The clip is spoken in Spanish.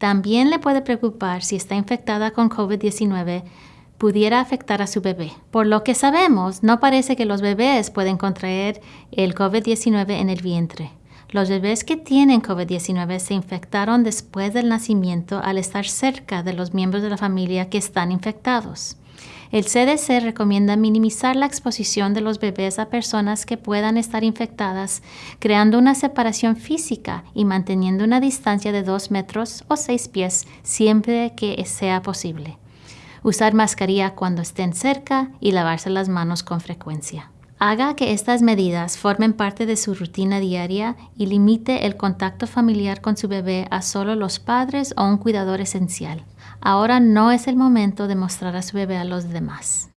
También le puede preocupar si está infectada con COVID-19 pudiera afectar a su bebé. Por lo que sabemos, no parece que los bebés pueden contraer el COVID-19 en el vientre. Los bebés que tienen COVID-19 se infectaron después del nacimiento al estar cerca de los miembros de la familia que están infectados. El CDC recomienda minimizar la exposición de los bebés a personas que puedan estar infectadas, creando una separación física y manteniendo una distancia de 2 metros o 6 pies siempre que sea posible usar mascarilla cuando estén cerca y lavarse las manos con frecuencia. Haga que estas medidas formen parte de su rutina diaria y limite el contacto familiar con su bebé a solo los padres o un cuidador esencial. Ahora no es el momento de mostrar a su bebé a los demás.